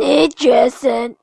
need, Jason.